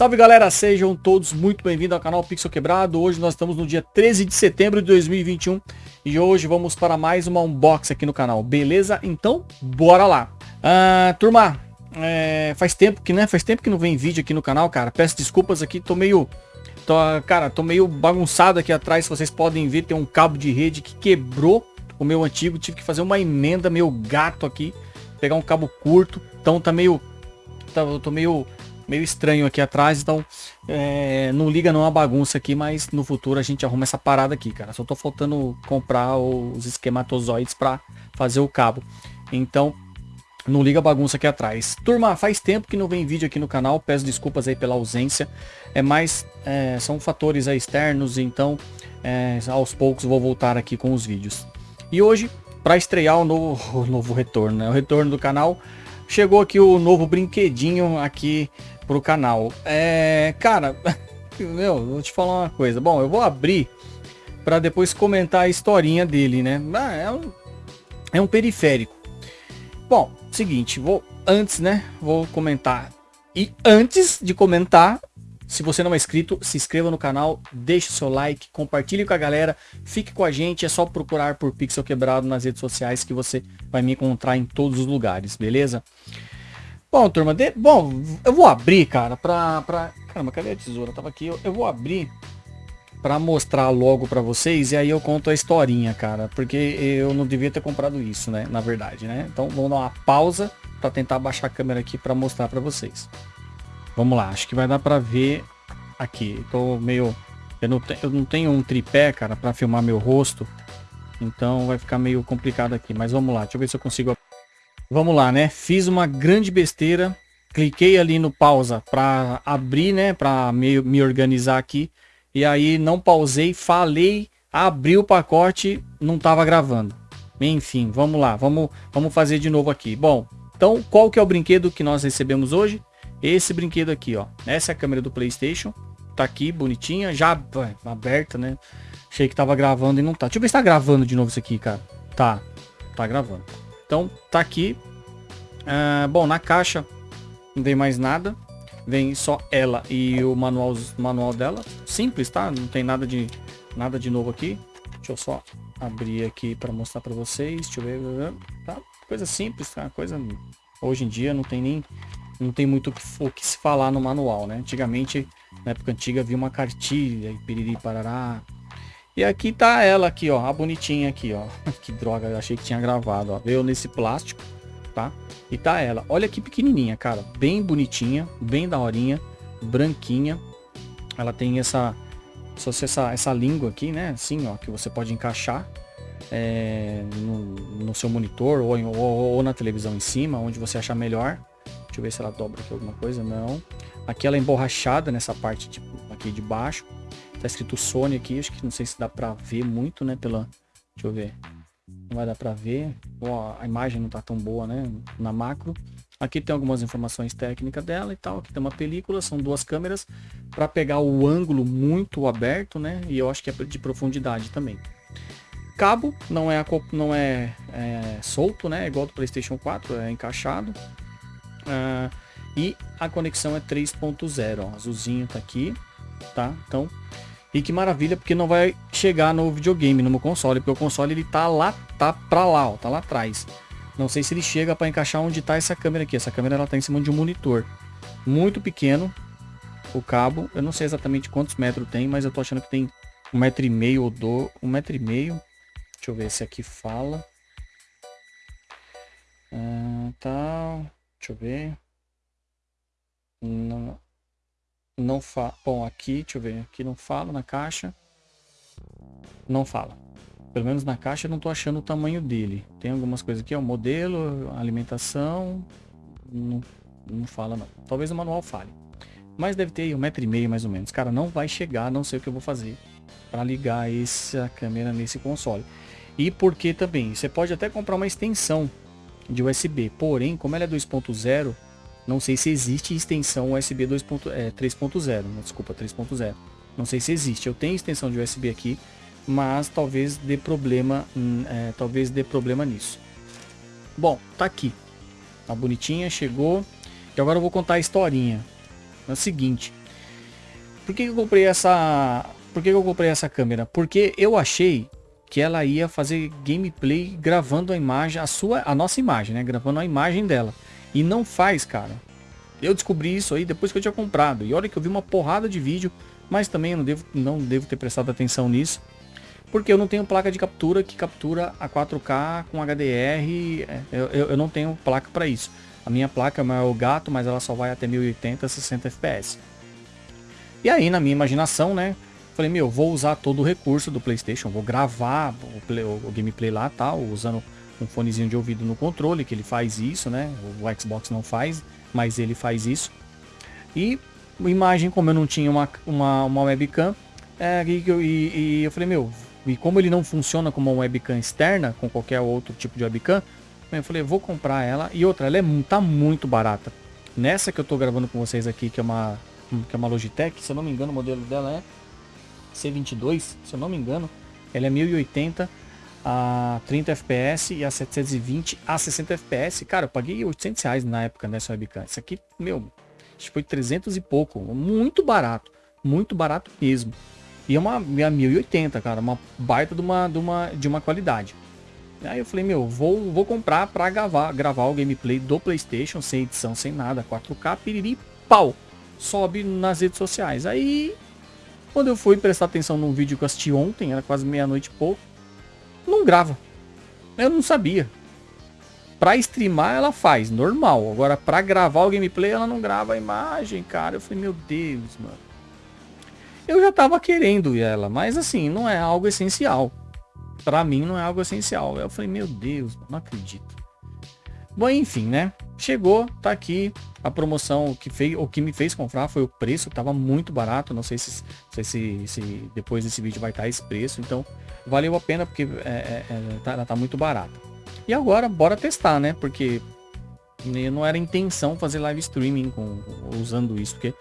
Salve galera, sejam todos muito bem-vindos ao canal Pixel Quebrado. Hoje nós estamos no dia 13 de setembro de 2021 e hoje vamos para mais uma unboxing aqui no canal, beleza? Então, bora lá. Ah, turma, é, faz tempo que, né? Faz tempo que não vem vídeo aqui no canal, cara. Peço desculpas aqui, tô meio... Tô, cara, tô meio bagunçado aqui atrás, vocês podem ver, tem um cabo de rede que quebrou o meu antigo, tive que fazer uma emenda, meu gato aqui, pegar um cabo curto, então tá meio... Tá, eu tô meio meio estranho aqui atrás, então é, não liga não a bagunça aqui, mas no futuro a gente arruma essa parada aqui, cara. Só tô faltando comprar os esquematozoides para fazer o cabo. Então, não liga a bagunça aqui atrás. Turma, faz tempo que não vem vídeo aqui no canal, peço desculpas aí pela ausência. É mais, é, são fatores externos, então é, aos poucos vou voltar aqui com os vídeos. E hoje, para estrear o novo, o novo retorno, né? O retorno do canal, chegou aqui o novo brinquedinho aqui pro canal. É, cara, meu, vou te falar uma coisa. Bom, eu vou abrir para depois comentar a historinha dele, né? Ah, é um, é um periférico. Bom, seguinte, vou antes, né? Vou comentar. E antes de comentar, se você não é inscrito, se inscreva no canal, deixe seu like, compartilhe com a galera, fique com a gente, é só procurar por Pixel Quebrado nas redes sociais que você vai me encontrar em todos os lugares, beleza? Bom, turma, de... bom, eu vou abrir, cara, pra, pra... Caramba, cadê a tesoura? Tava aqui, eu, eu vou abrir pra mostrar logo pra vocês e aí eu conto a historinha, cara, porque eu não devia ter comprado isso, né, na verdade, né? Então vamos dar uma pausa pra tentar baixar a câmera aqui pra mostrar pra vocês. Vamos lá, acho que vai dar pra ver aqui. Tô meio... Eu não, te... eu não tenho um tripé, cara, pra filmar meu rosto, então vai ficar meio complicado aqui, mas vamos lá, deixa eu ver se eu consigo Vamos lá, né? Fiz uma grande besteira. Cliquei ali no pausa para abrir, né? Para me, me organizar aqui. E aí não pausei, falei, abri o pacote, não estava gravando. Enfim, vamos lá, vamos, vamos fazer de novo aqui. Bom, então qual que é o brinquedo que nós recebemos hoje? Esse brinquedo aqui, ó. Essa é a câmera do Playstation. Tá aqui, bonitinha, já aberta, né? Achei que tava gravando e não tá. Deixa eu ver se tá gravando de novo isso aqui, cara. Tá, tá gravando. Então tá aqui. Uh, bom, na caixa não vem mais nada. Vem só ela e o manual, manual dela. Simples, tá? Não tem nada de, nada de novo aqui. Deixa eu só abrir aqui para mostrar para vocês. Deixa eu ver. Tá? Coisa simples, tá? Coisa... Hoje em dia não tem nem... Não tem muito o que, se falar no manual, né? Antigamente, na época antiga, havia uma cartilha, piriri, parará, e aqui tá ela aqui, ó, a bonitinha aqui, ó. que droga, eu achei que tinha gravado, ó. Veio nesse plástico, tá? E tá ela. Olha que pequenininha, cara. Bem bonitinha, bem daorinha, branquinha. Ela tem essa, essa, essa língua aqui, né? Assim, ó, que você pode encaixar é, no, no, seu monitor ou, ou, ou, na televisão em cima, onde você achar melhor. Deixa eu ver se ela dobra aqui alguma coisa. Não. Aqui ela é emborrachada nessa parte tipo, aqui de baixo. Tá escrito Sony aqui, acho que não sei se dá pra ver muito, né, pela... Deixa eu ver. Não vai dar pra ver. Ó, a imagem não tá tão boa, né, na macro. Aqui tem algumas informações técnicas dela e tal. Aqui tem uma película, são duas câmeras para pegar o ângulo muito aberto, né? E eu acho que é de profundidade também. Cabo não é, não é, é solto, né? É igual do PlayStation 4, é encaixado. Uh, e a conexão é 3.0, azulzinho tá aqui, tá? Então e que maravilha, porque não vai chegar no videogame, no meu console, porque o console ele tá lá, tá pra lá, ó, tá lá atrás. Não sei se ele chega para encaixar onde tá essa câmera aqui. Essa câmera ela tá em cima de um monitor. Muito pequeno o cabo. Eu não sei exatamente quantos metros tem, mas eu tô achando que tem um metro e meio ou do, um metro e meio. Deixa eu ver se aqui fala. Ah, tá. Deixa eu ver. Não, não fala. Bom, aqui, deixa eu ver. Aqui não fala na caixa. Não fala. Pelo menos na caixa eu não tô achando o tamanho dele. Tem algumas coisas aqui, ó. Modelo, alimentação. Não, não fala não. Talvez o manual fale. Mas deve ter aí um metro e meio mais ou menos. Cara, não vai chegar, não sei o que eu vou fazer para ligar essa câmera nesse console. E porque também, você pode até comprar uma extensão de USB. Porém, como ela é 2.0, não sei se existe extensão USB 2.0, é, 3.0, desculpa, 3.0. Não sei se existe. Eu tenho extensão de USB aqui, mas talvez dê problema, hum, é, talvez dê problema nisso. Bom, tá aqui. Tá bonitinha, chegou. E agora eu vou contar a historinha. É o seguinte, por que eu comprei essa... Por que eu comprei essa câmera? Porque eu achei que ela ia fazer gameplay gravando a imagem, a sua, a nossa imagem, né? Gravando a imagem dela. E não faz, cara. Eu descobri isso aí depois que eu tinha comprado. E olha que eu vi uma porrada de vídeo, mas também eu não devo, não devo ter prestado atenção nisso. Porque eu não tenho placa de captura que captura a 4K com HDR. É, eu, eu, eu não tenho placa para isso. A minha placa é o gato, mas ela só vai até 1080, 60 FPS. E aí, na minha imaginação, né? Falei, meu, vou usar todo o recurso do Playstation. Vou gravar o, play, o, gameplay lá, tal, usando um fonezinho de ouvido no controle, que ele faz isso, né? O Xbox não faz, mas ele faz isso. E imagem, como eu não tinha uma, uma, uma webcam, é, e, e, e eu falei, meu, e como ele não funciona como uma webcam externa, com qualquer outro tipo de webcam, eu falei, vou comprar ela. E outra, ela é, tá muito barata. Nessa que eu tô gravando com vocês aqui, que é uma, que é uma Logitech, se eu não me engano, o modelo dela é C22, se eu não me engano. Ela é 1080 a 30 FPS e a 720 a 60 FPS. Cara, eu paguei 800 reais na época nessa webcam. Isso aqui, meu, acho que foi 300 e pouco. Muito barato. Muito barato mesmo. E é uma, é 1080, cara. Uma baita de uma, de uma, de uma qualidade. Aí eu falei, meu, vou, vou comprar pra gravar, gravar o gameplay do Playstation, sem edição, sem nada, 4K, piriri, pau. Sobe nas redes sociais. Aí, quando eu fui prestar atenção num vídeo que eu assisti ontem, era quase meia-noite e pouco, não grava. Eu não sabia. Pra streamar ela faz, normal. Agora pra gravar o gameplay ela não grava a imagem, cara. Eu falei, meu Deus, mano. Eu já tava querendo ela, mas assim, não é algo essencial. Pra mim não é algo essencial. Eu falei, meu Deus, não acredito. Bom, enfim, né? Chegou, tá aqui a promoção que fez, o que me fez comprar foi o preço, tava muito barato. Não sei se, sei se, se depois desse vídeo vai estar esse preço. Então, valeu a pena porque é, é, é tá, ela tá muito barata. E agora, bora testar, né? Porque não era intenção fazer live streaming com, usando isso, porque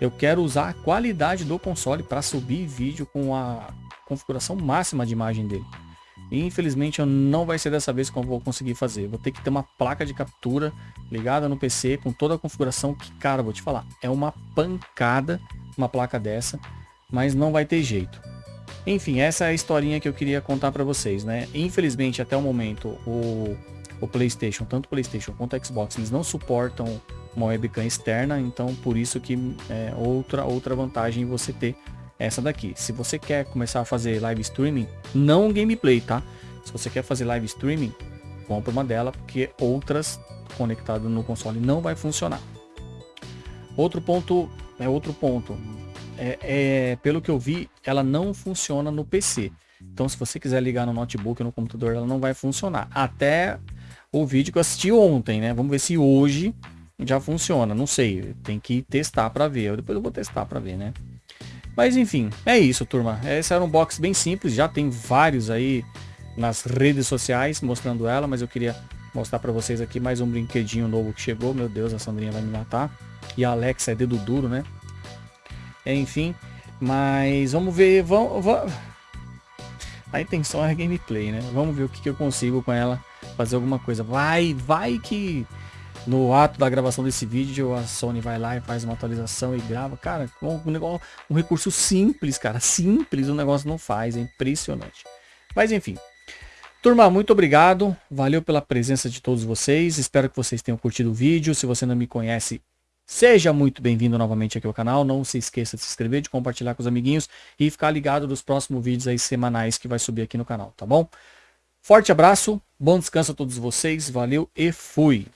eu quero usar a qualidade do console para subir vídeo com a configuração máxima de imagem dele. E infelizmente eu não vai ser dessa vez que eu vou conseguir fazer. Vou ter que ter uma placa de captura ligada no PC com toda a configuração que, cara, vou te falar, é uma pancada uma placa dessa, mas não vai ter jeito. Enfim, essa é a historinha que eu queria contar para vocês, né? Infelizmente, até o momento, o, o PlayStation, tanto o PlayStation quanto o Xbox, eles não suportam uma webcam externa, então por isso que é outra outra vantagem você ter essa daqui. Se você quer começar a fazer live streaming, não gameplay, tá? Se você quer fazer live streaming, compra uma dela, porque outras conectadas no console não vai funcionar. Outro ponto, é outro ponto. É, é, pelo que eu vi, ela não funciona no PC. Então, se você quiser ligar no notebook ou no computador, ela não vai funcionar. Até o vídeo que eu assisti ontem, né? Vamos ver se hoje já funciona. Não sei, tem que testar para ver. Depois eu vou testar para ver, né? Mas enfim, é isso, turma. Esse era um box bem simples, já tem vários aí nas redes sociais mostrando ela, mas eu queria mostrar para vocês aqui mais um brinquedinho novo que chegou. Meu Deus, a Sandrinha vai me matar. E a Alexa é dedo duro, né? Enfim, mas vamos ver, vamos, vamos... A intenção é gameplay, né? Vamos ver o que, que eu consigo com ela fazer alguma coisa. Vai, vai que no ato da gravação desse vídeo, a Sony vai lá e faz uma atualização e grava. Cara, um, negócio, um recurso simples, cara. Simples o negócio não faz. É impressionante. Mas enfim. Turma, muito obrigado. Valeu pela presença de todos vocês. Espero que vocês tenham curtido o vídeo. Se você não me conhece, seja muito bem-vindo novamente aqui ao canal. Não se esqueça de se inscrever, de compartilhar com os amiguinhos e ficar ligado dos próximos vídeos aí semanais que vai subir aqui no canal, tá bom? Forte abraço, bom descanso a todos vocês. Valeu e fui!